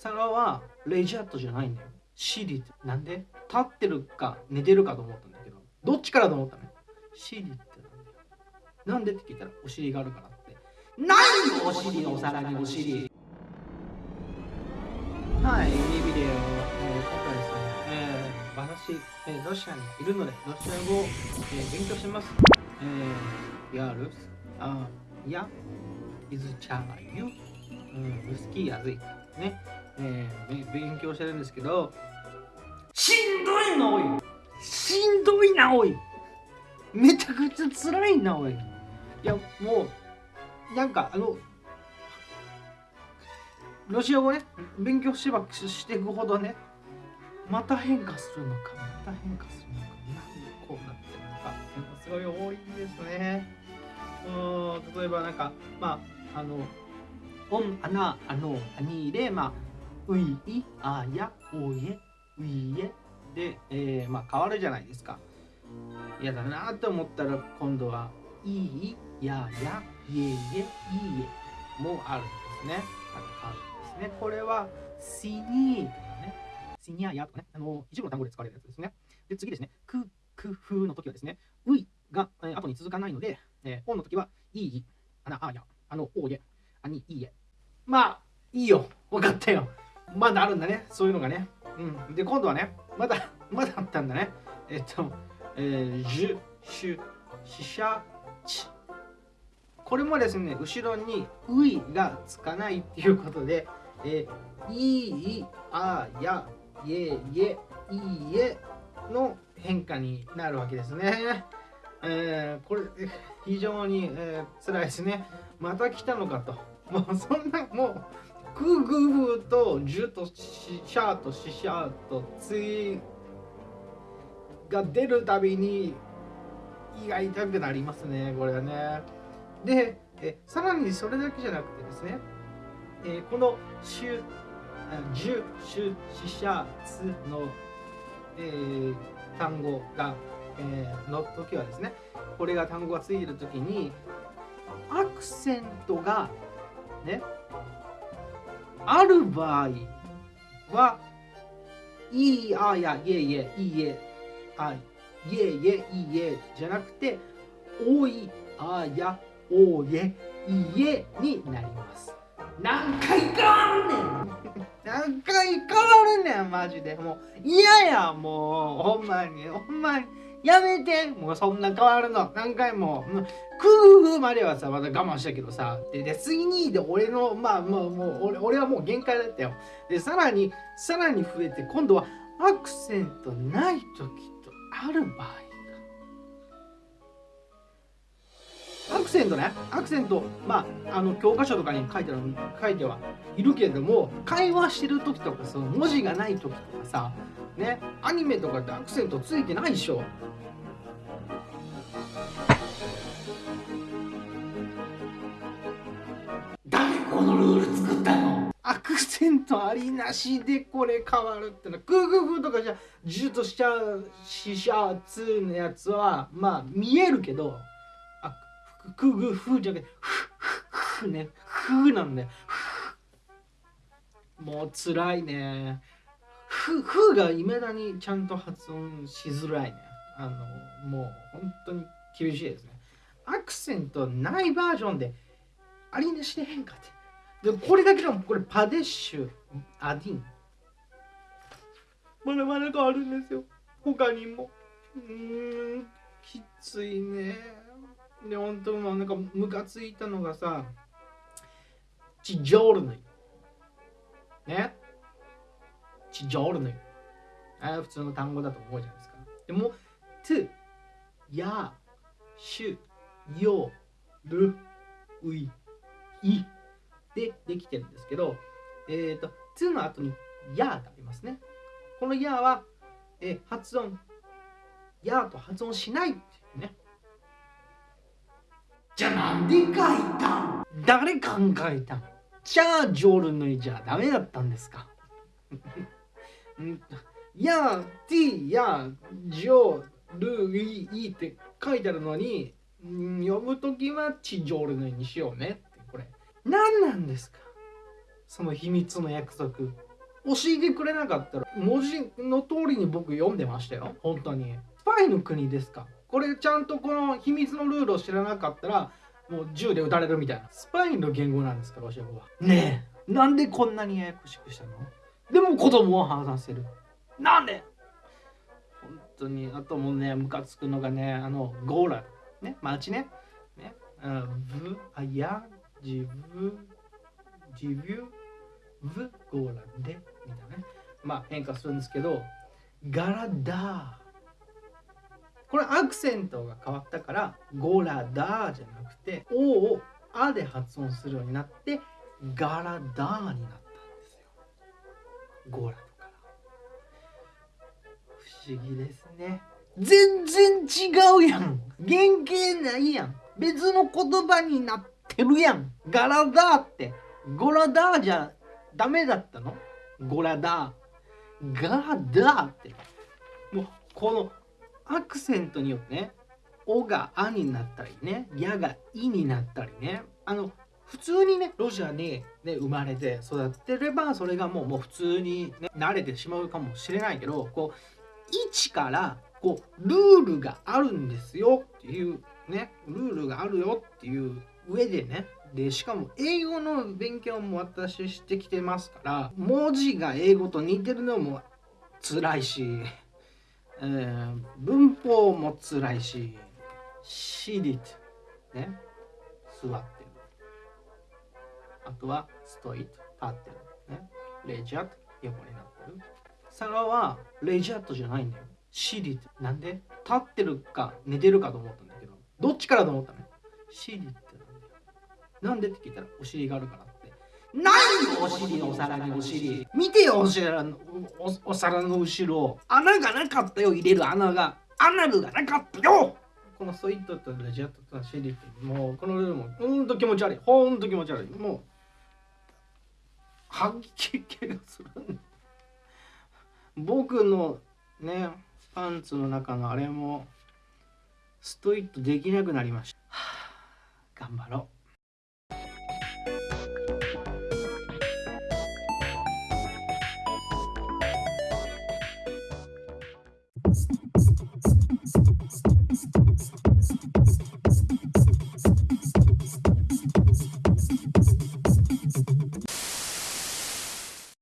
皿はレジャートじゃないんだよ。シリってなんで？立ってるか寝てるかと思ったんだけど。どっちからと思ったねシリってなんだよなんでって聞いたらお尻があるからって。何お尻のお皿にお尻？はい、いいビデオ、えー、今回ですね、えー、私、えー、ロシアにいるので、ロシア語を、えー、勉強します。えー、やる？あ、や、いずちゃゆ、うん、好きやずい。ね、えー、勉強してるんですけど、しんどいな、おい。しんどいな、おい。めちゃくちゃ辛いな、おい。いや、もう、なんか、あの、ロシア語ね、勉強しばしていくほどね、また変化するのか、また変化するのか、なんでこうなってるのか、すごい多いんですね。うん、例えばなんか、まあ、あの、он、она、оно、они で、まあ、ый、ий、ая、ое、ые で、えー、まあ変わるじゃないですか。嫌だなと思ったら今度は、ий、яя、ее、ие もあるんですね。あの変わるんですね。これは、синий とかね、синяя とかね、あの、一部の単語で使われるやつですね。で、次ですね、く、く、ふの時はですね、ういが、えー、後に続かないので、えー、おの時は、いい、あな、あや、あの、おげ、あに、いいえ。まあ、いいよ。分かったよ。まだあるんだね。そういうのがね。うん。で、今度はね、まだ、まだあったんだね。えっと、えー、じゅ、しゅ、ししゃ、ち。これもですね、後ろにういがつかないっていうことで、えいい、あや、いえいえ、いいえの変化になるわけですね。えー、これ、非常に、えー、辛いですね。また来たのかと。もうそんな、もう、クグフとジュとシシャーとシシャーとツイが出るたびに胃が痛くなりますね、これはね。で、えさらにそれだけじゃなくてですね、えー、このシュ、ジュ、シュ、シシャ、ツの、えー、単語が、えー、の時はですね、これが単語がついてる時に、アクセントがね、ある場合は、いい、あや、いえいえ、いいえ、あ、いえいえ、いいえ、じゃなくて、おい、あや、おえ、いえになります。何回変わんねん！何回変わるねんマジで。もう嫌やもうほんまにほんまに。やめて。もうそんな変わるの。何回も。クーフまではさまだ我慢したけどさ。でで次にで俺のまあもうもう俺俺はもう限界だったよ。でさらにさらに増えて今度はアクセントない時とある場合。アクセントね。アクセント。まああの教科書とかに書いてる書いてはいるけれども会話してる時とかその文字がない時とかさね。アニメとかってアクセントついてないでしょ。誰このルール作ったの？アクセントありなしでこれ変わるっての。グーグーグーとかじゃジューとしちゃうシシャーツのやつはまあ見えるけどくぐふじゃなくてふふふねふなんだよ。もう辛いね。ふふがいまだにちゃんと発音しづらいね。あのもう本当に厳しいですね。アクセントないバージョンでありなしで変化って。でこれだけでもこれパデッシュアディン。まだまだ変わるんですよ。他にも。うんきついね。で、本当もなんかムカついたのがさ、チジョールヌイ。ね？チジョールヌイ。あ普通の単語だと思うじゃないですか。でも、トゥ、ヤ、シュ、ヨ、ル、ウイ、イでできてるんですけど、えっ、ー、と、トゥの後にヤがありますね。このヤは、え、発音、ヤと発音しないっていうね。じゃあなんで書いたん？誰考えたん？じゃあジョールのじゃダメだったんですか？や、t や、ジョールイイって書いてあるのに、読むときはチジョールのにしようねって、これ。何なんですか？その秘密の約束。教えてくれなかったら文字の通りに僕読んでましたよ。本当に。スパイの国ですか？これちゃんとこの秘密のルールを知らなかったらもう銃で撃たれるみたいな。スパイの言語なんですかロシア語は。ねえ。なんでこんなにややこしくしたの？でも子供を話せる。なんで？本当にあともうねムカつくのがねあのゴーラね街ね。ねあブあやジブジビュブゴーラでみたいなね。まあ変化するんですけどガラダこれアクセントが変わったからゴラダーじゃなくて「お」を「あ」で発音するようになってガラダーになったんですよ。ゴラとか。ら不思議ですね。全然違うやん。原型ないやん。別の言葉になってるやん。ガラダーって。ゴラダーじゃダメだったの？ゴラダー。ガラダーって。もうこのアクセントによってね「お」が「あ」になったりね「や」が「い」になったりねあの普通にねロシアに、ね、生まれて育ってればそれがもうもう普通に、ね、慣れてしまうかもしれないけどこう1からこうルールがあるんですよっていうねルールがあるよっていう上でねでしかも英語の勉強も私してきてますから文字が英語と似てるのも辛いしえー、文法も辛いし、シリット、ね、座ってる。あとはストイット、立ってる。ね、レジャット、横になってる。サラはレジャットじゃないんだよ。シリット。なんで？立ってるか寝てるかと思ったんだけど、どっちからと思ったの？シリットなんだよ。なんでって聞いたらお尻があるから何お尻お皿にお尻？見てよお皿のお皿の後ろ穴がなかったよ入れる穴が。アナルがなかったよ。このソイットとレジャットとシェリってもうこのルールもほんと気持ち悪い。ほんと気持ち悪い。もう吐き気がする僕のねパンツの中のあれもストイットできなくなりました、はあ、頑張ろう。